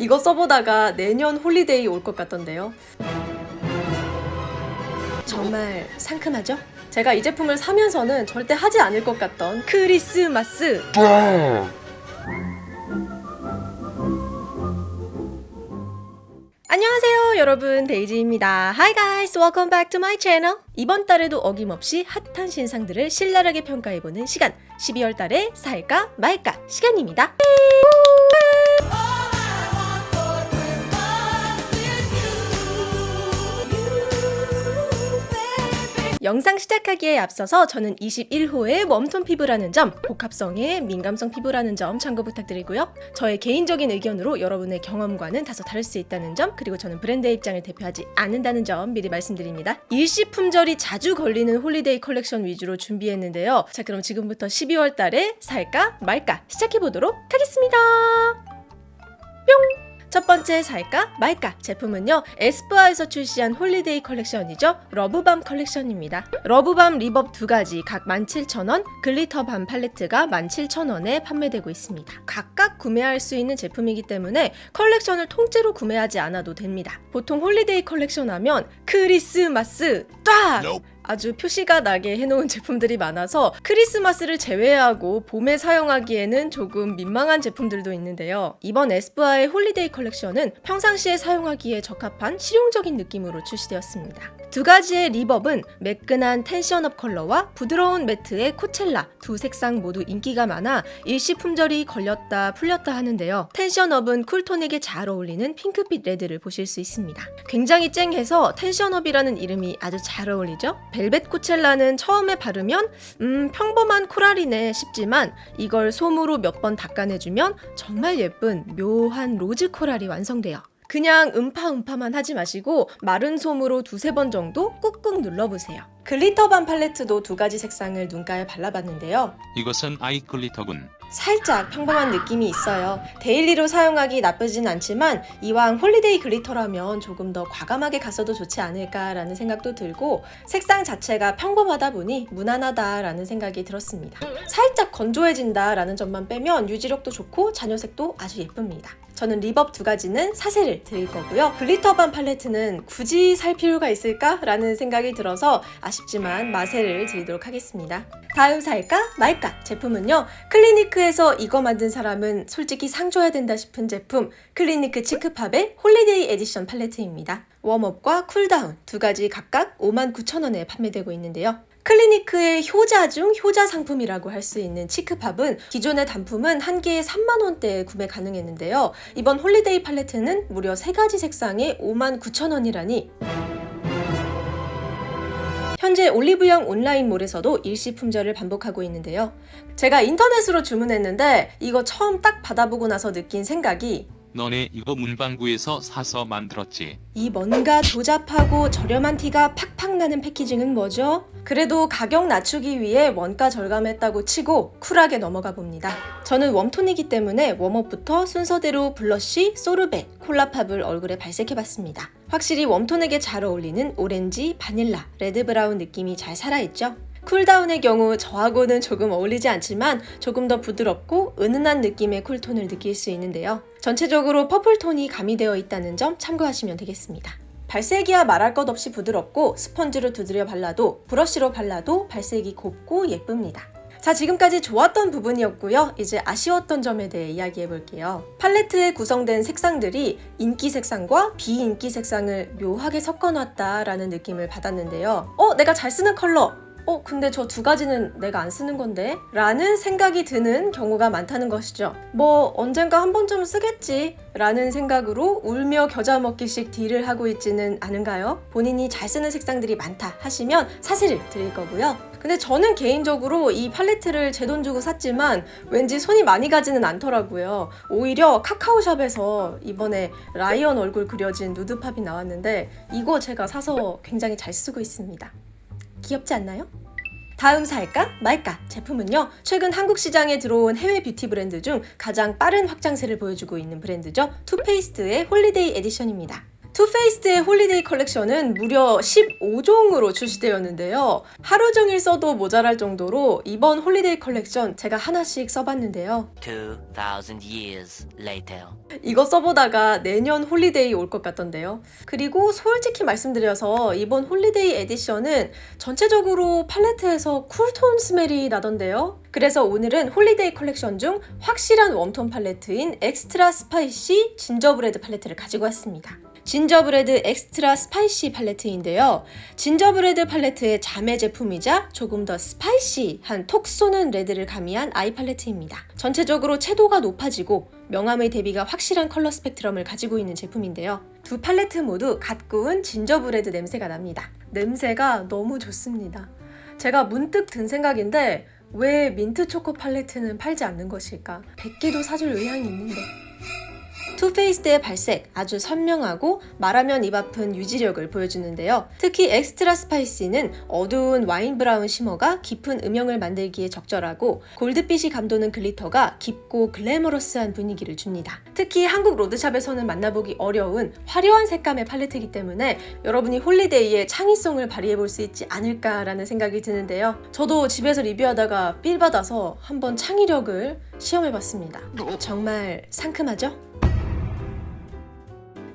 이거 써보다가 내년 holiday 올 것 같던데요. 정말 상큼하죠? 제가 이 제품을 사면서는 절대 하지 않을 것 같던 크리스마스. 안녕하세요 여러분. 데이지입니다. Hi guys. Welcome back to my channel. 이번 달에도 어김없이 핫한 신상들을 신랄하게 평가해보는 시간. 12월 달에 살까 말까 시간입니다 영상 시작하기에 앞서서 저는 21호의 warm tone 피부라는 점, 복합성의 민감성 피부라는 점 참고 부탁드리고요. 저의 개인적인 의견으로 여러분의 경험과는 다소 다를 수 있다는 점, 그리고 저는 브랜드의 입장을 대표하지 않는다는 점 미리 말씀드립니다. 일시 품절이 자주 걸리는 holiday 컬렉션 위주로 준비했는데요. 자, 그럼 지금부터 12월 달에 살까 말까 시작해보도록 하겠습니다. 뿅! 첫 번째 살까 말까 제품은요 에스쁘아에서 출시한 holiday 컬렉션이죠. 러브밤 컬렉션입니다. 러브밤 lip balm 두 가지 각 17,000원 glitter balm 팔레트가 17,000원에 판매되고 있습니다. 각각 구매할 수 있는 제품이기 때문에 컬렉션을 통째로 구매하지 않아도 됩니다. 보통 holiday 컬렉션 하면 크리스마스 딱 아주 표시가 나게 해놓은 제품들이 많아서 크리스마스를 제외하고 봄에 사용하기에는 조금 민망한 제품들도 있는데요. 이번 에스쁘아의 holiday 컬렉션은 평상시에 사용하기에 적합한 실용적인 느낌으로 출시되었습니다. 두 가지의 lip balm은 매끈한 텐션업 컬러와 부드러운 매트의 코첼라 두 색상 모두 인기가 많아 일시 품절이 걸렸다 풀렸다 하는데요. 텐션업은 cool tone에게 잘 어울리는 핑크빛 레드를 보실 수 있습니다. 굉장히 쨍해서 텐션업이라는 이름이 아주 잘 어울리죠? 벨벳 코첼라는 처음에 바르면 음 평범한 코랄이네 싶지만 이걸 솜으로 몇 번 닦아내주면 정말 예쁜 묘한 로즈 코랄이 완성돼요. 그냥 음파음파만 하지 마시고 마른 솜으로 두세 번 정도 꾹꾹 눌러보세요. 글리터밤 팔레트도 두 가지 색상을 눈가에 발라봤는데요. 이것은 아이 글리터군. 살짝 평범한 느낌이 있어요. 데일리로 사용하기 나쁘진 않지만 이왕 홀리데이 글리터라면 조금 더 과감하게 갔어도 좋지 않을까라는 생각도 들고 색상 자체가 평범하다 보니 무난하다라는 생각이 들었습니다. 살짝 건조해진다라는 점만 빼면 유지력도 좋고 잔여색도 아주 예쁩니다. 저는 립밤 두 가지는 사세를 드릴 거고요. 글리터밤 팔레트는 굳이 살 필요가 있을까? 라는 생각이 들어서 아쉽지만 마세를 드리도록 하겠습니다. 다음 살까 말까 제품은요. 클리니크에서 이거 만든 사람은 솔직히 상 줘야 된다 싶은 제품 클리니크 치크팝의 홀리데이 에디션 팔레트입니다. 웜업과 쿨다운 두 가지 각각 59,000원에 판매되고 있는데요. 클리니크의 효자 중 효자 상품이라고 할 수 있는 치크팝은 기존의 단품은 한 개에 3만원대에 구매 가능했는데요. 이번 홀리데이 팔레트는 무려 3가지 색상에 59,000원이라니 현재 올리브영 온라인몰에서도 일시 품절을 반복하고 있는데요. 제가 인터넷으로 주문했는데 이거 처음 딱 받아보고 나서 느낀 생각이 너네 이거 문방구에서 사서 만들었지. 이 뭔가 조잡하고 저렴한 티가 팍팍 나는 패키징은 뭐죠? 그래도 가격 낮추기 위해 원가 절감했다고 치고 쿨하게 넘어가 봅니다. 저는 웜톤이기 때문에 웜업부터 순서대로 블러쉬, 소르베, 콜라팝을 얼굴에 발색해봤습니다. 확실히 웜톤에게 잘 어울리는 오렌지, 바닐라, 레드브라운 느낌이 잘 살아있죠? 쿨다운의 경우 저하고는 조금 어울리지 않지만 조금 더 부드럽고 은은한 느낌의 쿨톤을 느낄 수 있는데요. 전체적으로 퍼플톤이 가미되어 있다는 점 참고하시면 되겠습니다. 발색이야 말할 것 없이 부드럽고 스펀지로 두드려 발라도 브러쉬로 발라도 발색이 곱고 예쁩니다. 자 지금까지 좋았던 부분이었고요. 이제 아쉬웠던 점에 대해 이야기해 볼게요. 팔레트에 구성된 색상들이 인기 색상과 비인기 색상을 묘하게 섞어놨다라는 느낌을 받았는데요. 어? 내가 잘 쓰는 컬러! 어 근데 저 두 가지는 내가 안 쓰는 건데? 라는 생각이 드는 경우가 많다는 것이죠. 뭐 언젠가 한 번쯤은 쓰겠지 라는 생각으로 울며 겨자 먹기식 딜을 하고 있지는 않은가요? 본인이 잘 쓰는 색상들이 많다 하시면 사세를 드릴 거고요. 근데 저는 개인적으로 이 팔레트를 제 돈 주고 샀지만 왠지 손이 많이 가지는 않더라고요. 오히려 카카오샵에서 이번에 라이언 얼굴 그려진 누드팝이 나왔는데 이거 제가 사서 굉장히 잘 쓰고 있습니다. 귀엽지 않나요? 다음 살까? 말까? 제품은요 최근 한국 시장에 들어온 해외 뷰티 브랜드 중 가장 빠른 확장세를 보여주고 있는 브랜드죠. 투페이스드의 홀리데이 에디션입니다 투페이스의 홀리데이 컬렉션은 무려 15종으로 출시되었는데요. 하루 종일 써도 모자랄 정도로 이번 홀리데이 컬렉션 제가 하나씩 써봤는데요. 2,000 years later. 이거 써보다가 내년 홀리데이 올 것 같던데요. 그리고 솔직히 말씀드려서 이번 홀리데이 에디션은 전체적으로 팔레트에서 쿨톤 smell이 나던데요. 그래서 오늘은 홀리데이 컬렉션 중 확실한 웜톤 팔레트인 엑스트라 스파이시 진저브레드 팔레트를 가지고 왔습니다. 진저브레드 엑스트라 스파이시 팔레트인데요. 진저브레드 팔레트의 자매 제품이자 조금 더 스파이시한 톡 쏘는 레드를 가미한 아이 팔레트입니다. 전체적으로 채도가 높아지고 명암의 대비가 확실한 컬러 스펙트럼을 가지고 있는 제품인데요. 두 팔레트 모두 갓 구운 진저브레드 냄새가 납니다. 냄새가 너무 좋습니다. 제가 문득 든 생각인데 왜 민트 초코 팔레트는 팔지 않는 것일까? 100개도 사줄 의향이 있는데. 투페이스의 발색 아주 선명하고 말하면 입 아픈 유지력을 보여주는데요. 특히 엑스트라 스파이시는 어두운 와인 브라운 shimmer가 깊은 음영을 만들기에 적절하고 골드빛이 감도는 글리터가 깊고 글래머러스한 분위기를 줍니다. 특히 한국 로드샵에서는 만나보기 어려운 화려한 색감의 팔레트이기 때문에 여러분이 홀리데이에 창의성을 발휘해 볼 수 있지 않을까라는 생각이 드는데요. 저도 집에서 리뷰하다가 삘 받아서 한번 창의력을 시험해 봤습니다. 정말 상큼하죠?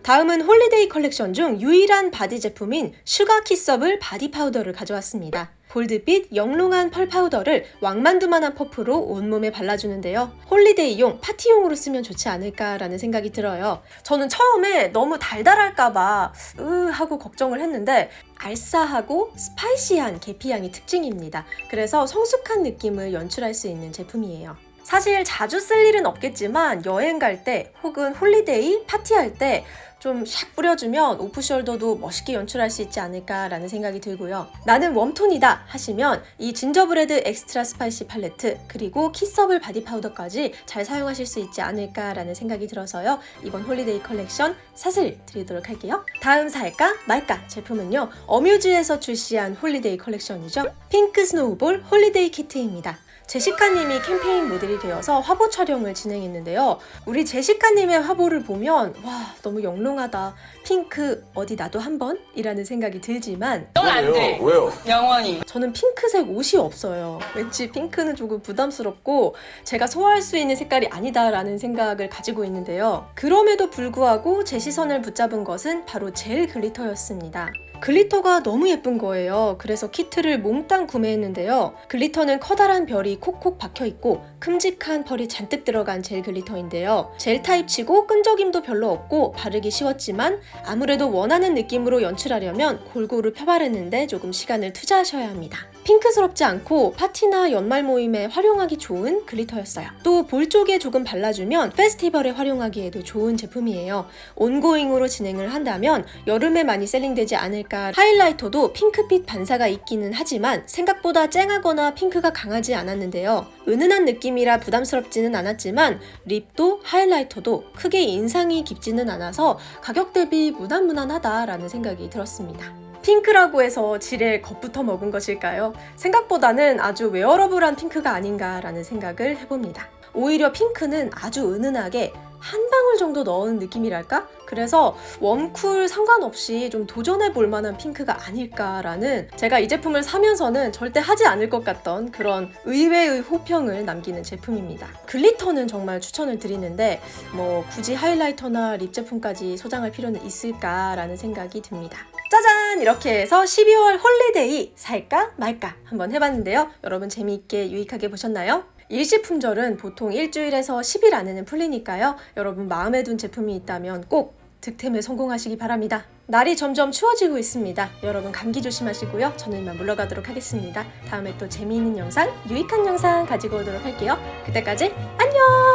다음은 홀리데이 컬렉션 중 유일한 바디 제품인 슈가 키서블 바디 파우더를 가져왔습니다. 골드빛 영롱한 펄 파우더를 왕만두만한 퍼프로 온몸에 발라주는데요. 홀리데이용 파티용으로 쓰면 좋지 않을까라는 생각이 들어요. 저는 처음에 너무 달달할까봐 으 하고 걱정을 했는데 알싸하고 스파이시한 계피향이 특징입니다. 그래서 성숙한 느낌을 연출할 수 있는 제품이에요. 사실 자주 쓸 일은 없겠지만 여행 갈 때 혹은 홀리데이 파티할 때 좀 샥 뿌려주면 오프숄더도 멋있게 연출할 수 있지 않을까라는 생각이 들고요. 나는 웜톤이다 하시면 이 진저브레드 엑스트라 스파이시 팔레트 그리고 키서블 바디 파우더까지 잘 사용하실 수 있지 않을까라는 생각이 들어서요. 이번 홀리데이 컬렉션 사세를 드리도록 할게요. 다음 살까 말까 제품은요. 어뮤즈에서 출시한 홀리데이 컬렉션이죠. 핑크 스노우볼 홀리데이 키트입니다. 제시카님이 캠페인 모델이 되어서 화보 촬영을 진행했는데요. 우리 제시카님의 화보를 보면 와 너무 영롱하다. 핑크 어디 나도 한번? 이라는 생각이 들지만 넌 안 돼. 왜요? 영원히. 저는 핑크색 옷이 없어요. 왠지 핑크는 조금 부담스럽고 제가 소화할 수 있는 색깔이 아니다라는 생각을 가지고 있는데요. 그럼에도 불구하고 제 시선을 붙잡은 것은 바로 젤 글리터였습니다. 글리터가 너무 예쁜 거예요. 그래서 키트를 몽땅 구매했는데요. 글리터는 커다란 별이 콕콕 박혀 있고 큼직한 펄이 잔뜩 들어간 젤 글리터인데요. 젤 타입치고 끈적임도 별로 없고 바르기 쉬웠지만 아무래도 원하는 느낌으로 연출하려면 골고루 펴바르는데 조금 시간을 투자하셔야 합니다. 핑크스럽지 않고 파티나 연말 모임에 활용하기 좋은 글리터였어요. 또 볼 쪽에 조금 발라주면 페스티벌에 활용하기에도 좋은 제품이에요. 온고잉으로 진행을 한다면 여름에 많이 셀링되지 않을까 하이라이터도 핑크빛 반사가 있기는 하지만 생각보다 쨍하거나 핑크가 강하지 않았는데요. 은은한 느낌이라 부담스럽지는 않았지만 립도 하이라이터도 크게 인상이 깊지는 않아서 가격 대비 무난무난하다라는 생각이 들었습니다. 핑크라고 해서 지레 겁부터 먹은 것일까요? 생각보다는 아주 wearable한 핑크가 아닌가라는 생각을 해봅니다. 오히려 핑크는 아주 은은하게 한 방울 정도 넣은 느낌이랄까? 그래서 warm cool 상관없이 좀 도전해 볼 만한 핑크가 아닐까라는 제가 이 제품을 사면서는 절대 하지 않을 것 같던 그런 의외의 호평을 남기는 제품입니다. glitter는 정말 추천을 드리는데 뭐 굳이 highlighter나 lip 제품까지 소장할 필요는 있을까라는 생각이 듭니다. 짜잔! 이렇게 해서 12월 holiday 살까 말까 한번 해봤는데요. 여러분 재미있게 유익하게 보셨나요? 일시품절은 보통 일주일에서 10일 안에는 풀리니까요. 여러분 마음에 둔 제품이 있다면 꼭 득템에 성공하시기 바랍니다. 날이 점점 추워지고 있습니다. 여러분 감기 조심하시고요. 저는 이만 물러가도록 하겠습니다. 다음에 또 재미있는 영상, 유익한 영상 가지고 오도록 할게요. 그때까지 안녕!